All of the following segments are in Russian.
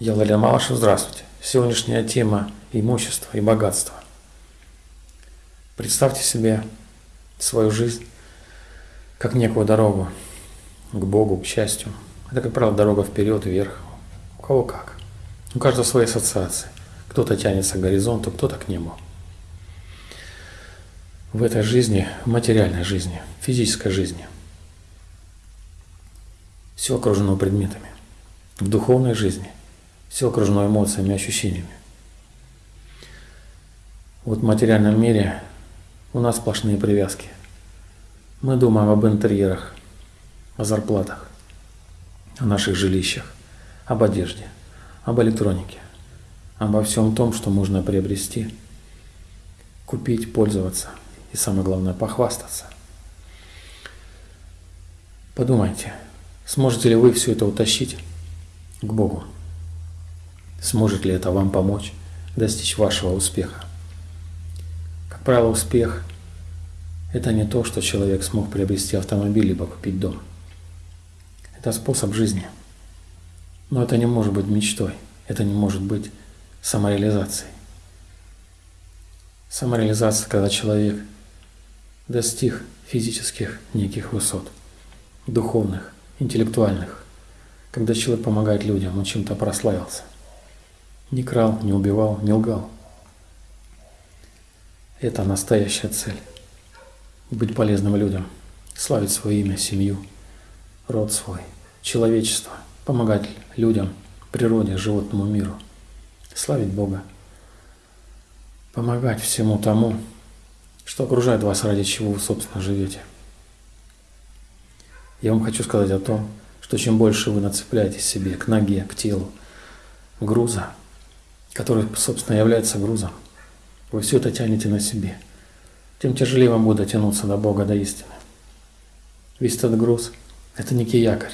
Я Владимир Малышев, здравствуйте. Сегодняшняя тема – имущество и богатство. Представьте себе свою жизнь как некую дорогу к Богу, к счастью. Это, как правило, дорога вперед, вверх. У кого как. У каждого свои ассоциации. Кто-то тянется к горизонту, кто-то к небу. В этой жизни, в материальной жизни, в физической жизни, все окружено предметами. В духовной жизни все окружено эмоциями, ощущениями. Вот в материальном мире у нас сплошные привязки. Мы думаем об интерьерах, о зарплатах, о наших жилищах, об одежде, об электронике, обо всем том, что можно приобрести, купить, пользоваться и, самое главное, похвастаться. Подумайте, сможете ли вы все это утащить к Богу? Сможет ли это вам помочь достичь вашего успеха? Как правило, успех – это не то, что человек смог приобрести автомобиль либо купить дом. Это способ жизни. Но это не может быть мечтой, это не может быть самореализацией. Самореализация, когда человек достиг физических неких высот, духовных, интеллектуальных, когда человек помогает людям, он чем-то прославился. Не крал, не убивал, не лгал. Это настоящая цель. Быть полезным людям, славить свое имя, семью, род свой, человечество, помогать людям, природе, животному миру, славить Бога, помогать всему тому, что окружает вас, ради чего вы, собственно, живете. Я вам хочу сказать о том, что чем больше вы нацепляете себе к ноге, к телу груза, который, собственно, является грузом, вы все это тянете на себе, тем тяжелее вам будет дотянуться до Бога, до истины. Весь этот груз – это некий якорь,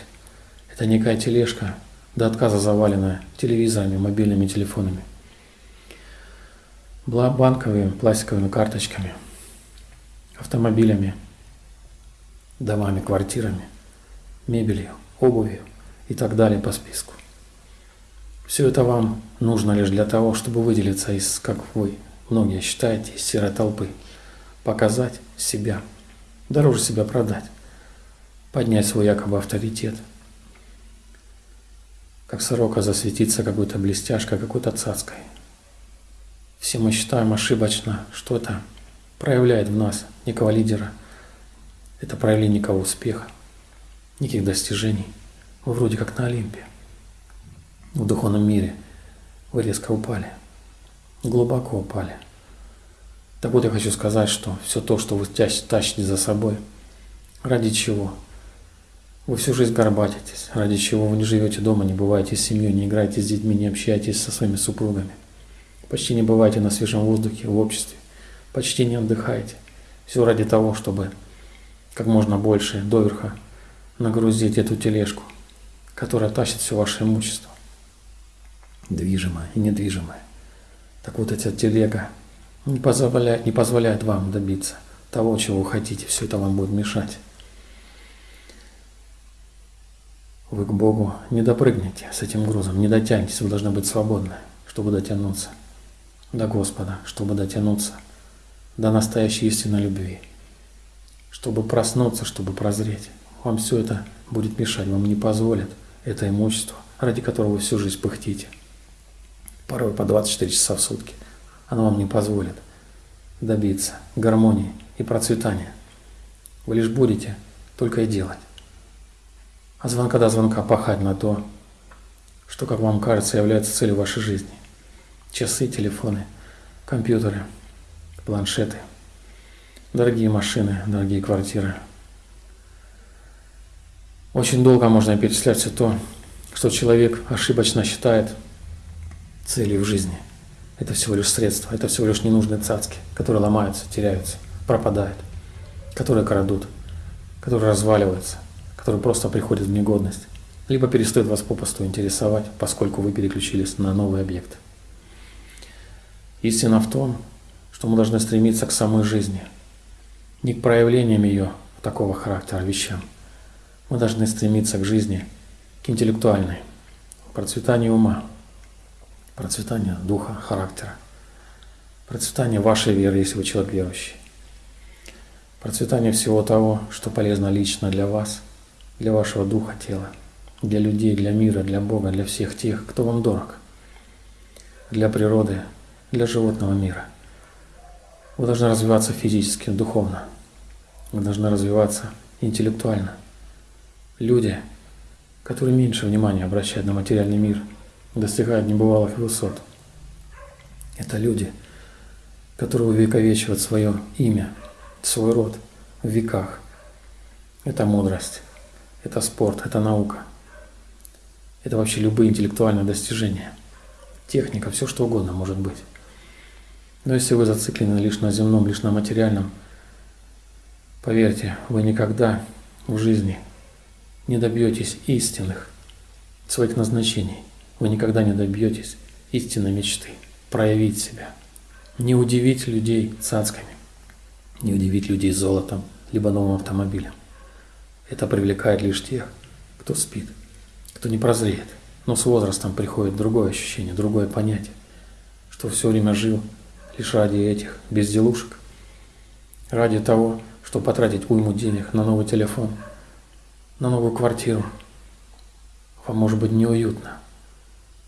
это некая тележка, до отказа заваленная телевизорами, мобильными телефонами, банковыми, пластиковыми карточками, автомобилями, домами, квартирами, мебелью, обувью и так далее по списку. Все это вам нужно лишь для того, чтобы выделиться из, как вы, многие считаете, из серой толпы, показать себя, дороже себя продать, поднять свой якобы авторитет, как сорока засветиться какой-то блестяшкой, какой-то цацкой. Все мы считаем ошибочно, что это проявляет в нас некого лидера. Это проявление некого успеха, неких достижений. Вы вроде как на Олимпе в духовном мире, вы резко упали, глубоко упали. Так вот я хочу сказать, что все то, что вы тащите за собой, ради чего? Вы всю жизнь горбатитесь, ради чего вы не живете дома, не бываете с семьей, не играете с детьми, не общаетесь со своими супругами. Почти не бываете на свежем воздухе, в обществе, почти не отдыхаете. Все ради того, чтобы как можно больше доверха нагрузить эту тележку, которая тащит все ваше имущество движимое и недвижимое. Так вот эта телега не позволяет, не позволяет вам добиться того, чего вы хотите. Все это вам будет мешать. Вы к Богу не допрыгнете с этим грузом, не дотянетесь, вы должны быть свободны, чтобы дотянуться до Господа, чтобы дотянуться до настоящей истинной любви, чтобы проснуться, чтобы прозреть. Вам все это будет мешать, вам не позволит это имущество, ради которого вы всю жизнь пыхтите порой по 24 часа в сутки. Оно вам не позволит добиться гармонии и процветания. Вы лишь будете только и делать. А звонка до звонка пахать на то, что, как вам кажется, является целью вашей жизни. Часы, телефоны, компьютеры, планшеты, дорогие машины, дорогие квартиры. Очень долго можно перечислять все то, что человек ошибочно считает – целью в жизни. Это всего лишь средства, это всего лишь ненужные цацки, которые ломаются, теряются, пропадают, которые крадут, которые разваливаются, которые просто приходят в негодность, либо перестают вас попросту интересовать, поскольку вы переключились на новый объект. Истина в том, что мы должны стремиться к самой жизни, не к проявлениям ее такого характера вещам. Мы должны стремиться к жизни, к интеллектуальной, к процветанию ума, процветание духа, характера, процветание вашей веры, если вы человек верующий, процветание всего того, что полезно лично для вас, для вашего духа, тела, для людей, для мира, для Бога, для всех тех, кто вам дорог, для природы, для животного мира. Вы должны развиваться физически, духовно. Вы должны развиваться интеллектуально. Люди, которые меньше внимания обращают на материальный мир, достигают небывалых высот. Это люди, которые увековечивают свое имя, свой род в веках. Это мудрость, это спорт, это наука. Это вообще любые интеллектуальные достижения. Техника, все что угодно может быть. Но если вы зациклены лишь на земном, лишь на материальном, поверьте, вы никогда в жизни не добьетесь истинных своих назначений. Вы никогда не добьетесь истинной мечты, проявить себя, не удивить людей цацками, не удивить людей золотом, либо новым автомобилем. Это привлекает лишь тех, кто спит, кто не прозреет. Но с возрастом приходит другое ощущение, другое понятие, что все время жил лишь ради этих безделушек, ради того, чтобы потратить уйму денег на новый телефон – на новую квартиру. Вам может быть неуютно.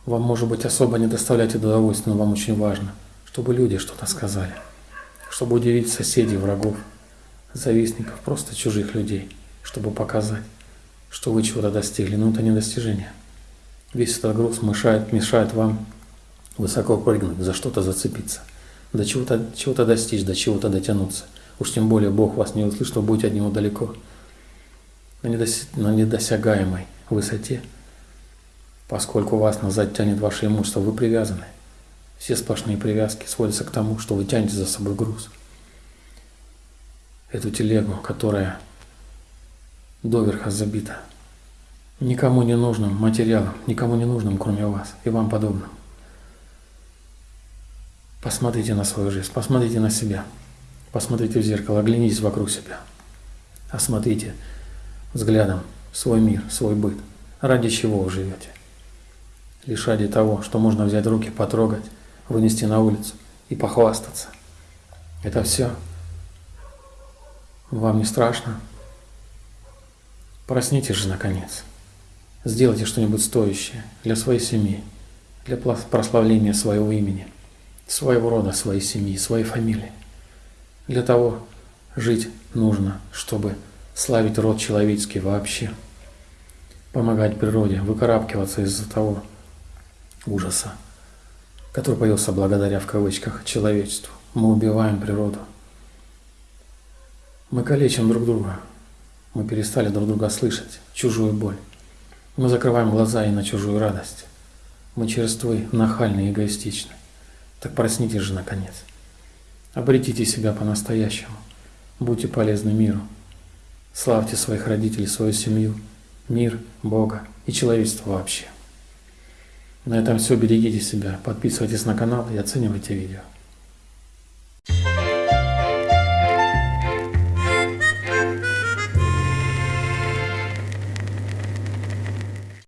Вам может быть особо не доставлять удовольствие, но вам очень важно, чтобы люди что-то сказали. Чтобы удивить соседей, врагов, завистников, просто чужих людей. Чтобы показать, что вы чего-то достигли. Но это не достижение. Весь этот груз мешает, мешает вам высоко прыгнуть, за что-то зацепиться, до чего-то чего достичь, до чего-то дотянуться. Уж тем более Бог вас не услышит, вы будете от Него далеко на, недосягаемой высоте, поскольку вас назад тянет ваше имущество, вы привязаны. Все сплошные привязки сводятся к тому, что вы тянете за собой груз. Эту телегу, которая доверха забита никому не нужным материалом, никому не нужным, кроме вас и вам подобным. Посмотрите на свою жизнь, посмотрите на себя, посмотрите в зеркало, оглянитесь вокруг себя, осмотрите взглядом свой мир, свой быт. Ради чего вы живете? Лишь ради того, что можно взять руки, потрогать, вынести на улицу и похвастаться. Это все. Вам не страшно? Проснитесь же, наконец. Сделайте что-нибудь стоящее для своей семьи, для прославления своего имени, своего рода, своей семьи, своей фамилии. Для того жить нужно, чтобы славить род человеческий вообще, помогать природе, выкарабкиваться из-за того ужаса, который появился благодаря, в кавычках, человечеству. Мы убиваем природу. Мы калечим друг друга. Мы перестали друг друга слышать, чужую боль. Мы закрываем глаза и на чужую радость. Мы черствы, нахальны, эгоистичны. Так проснитесь же, наконец. Обретите себя по-настоящему. Будьте полезны миру. Славьте своих родителей, свою семью, мир, Бога и человечество вообще. На этом все. Берегите себя, подписывайтесь на канал и оценивайте видео.